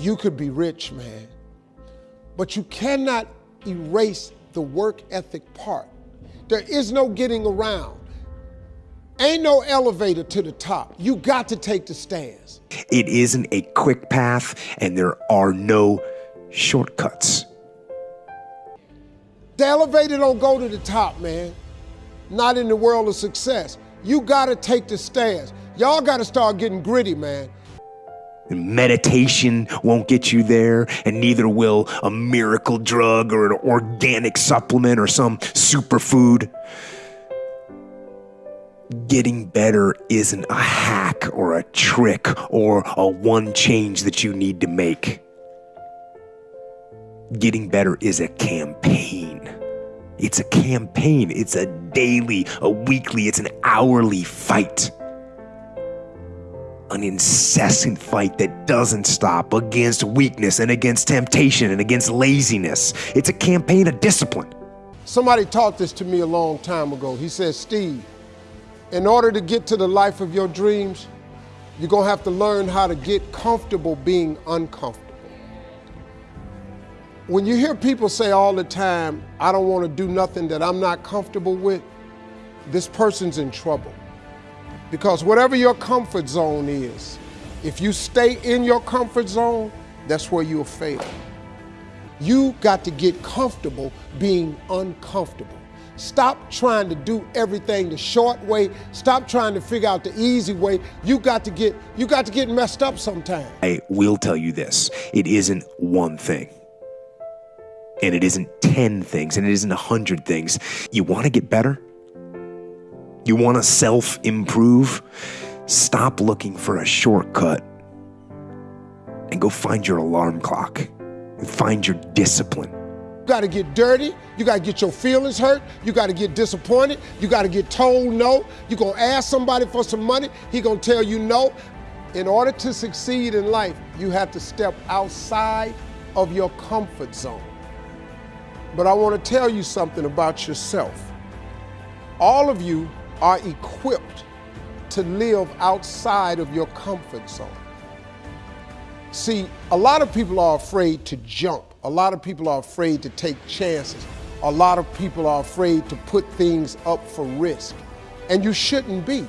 you could be rich, man, but you cannot erase the work ethic part. There is no getting around. Ain't no elevator to the top. You got to take the stairs. It isn't a quick path, and there are no shortcuts. The elevator don't go to the top, man. Not in the world of success. You got to take the stairs. Y'all got to start getting gritty, man. Meditation won't get you there, and neither will a miracle drug or an organic supplement or some superfood. Getting better isn't a hack or a trick or a one change that you need to make. Getting better is a campaign. It's a campaign. It's a daily, a weekly, it's an hourly fight an incessant fight that doesn't stop against weakness and against temptation and against laziness. It's a campaign of discipline. Somebody taught this to me a long time ago. He said, Steve, in order to get to the life of your dreams, you're going to have to learn how to get comfortable being uncomfortable. When you hear people say all the time, I don't want to do nothing that I'm not comfortable with, this person's in trouble. Because whatever your comfort zone is, if you stay in your comfort zone, that's where you'll fail. You got to get comfortable being uncomfortable. Stop trying to do everything the short way. Stop trying to figure out the easy way. You got to get you got to get messed up sometime. I will tell you this. It isn't one thing. And it isn't 10 things and it isn't a 100 things. You want to get better? You want to self improve? Stop looking for a shortcut and go find your alarm clock and find your discipline. You got to get dirty. You got to get your feelings hurt. You got to get disappointed. You got to get told no. You're going to ask somebody for some money. He going to tell you no. In order to succeed in life, you have to step outside of your comfort zone. But I want to tell you something about yourself. All of you are equipped to live outside of your comfort zone. See, a lot of people are afraid to jump. A lot of people are afraid to take chances. A lot of people are afraid to put things up for risk. And you shouldn't be.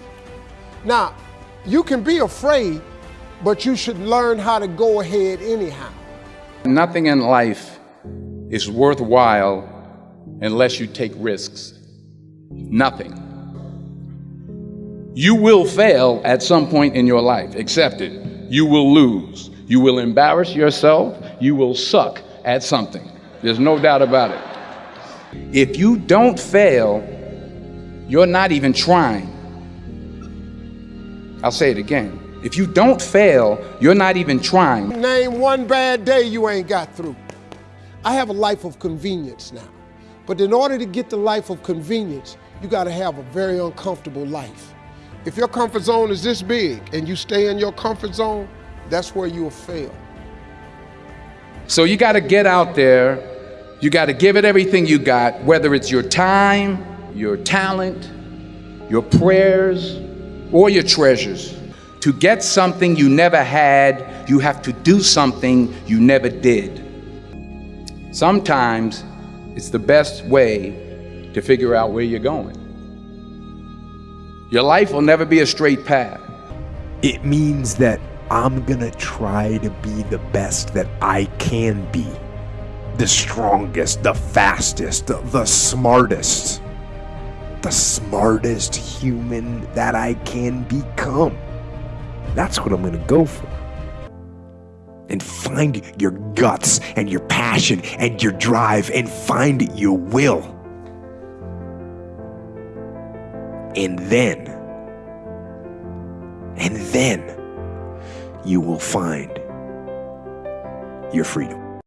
Now, you can be afraid, but you should learn how to go ahead anyhow. Nothing in life is worthwhile unless you take risks. Nothing. You will fail at some point in your life. Accept it. You will lose. You will embarrass yourself. You will suck at something. There's no doubt about it. If you don't fail, you're not even trying. I'll say it again. If you don't fail, you're not even trying. Name one bad day you ain't got through. I have a life of convenience now. But in order to get the life of convenience, you got to have a very uncomfortable life. If your comfort zone is this big and you stay in your comfort zone, that's where you'll fail. So you got to get out there. You got to give it everything you got, whether it's your time, your talent, your prayers, or your treasures. To get something you never had, you have to do something you never did. Sometimes it's the best way to figure out where you're going. Your life will never be a straight path. It means that I'm gonna try to be the best that I can be. The strongest, the fastest, the smartest. The smartest human that I can become. That's what I'm gonna go for. And find your guts and your passion and your drive and find your will. And then, and then you will find your freedom.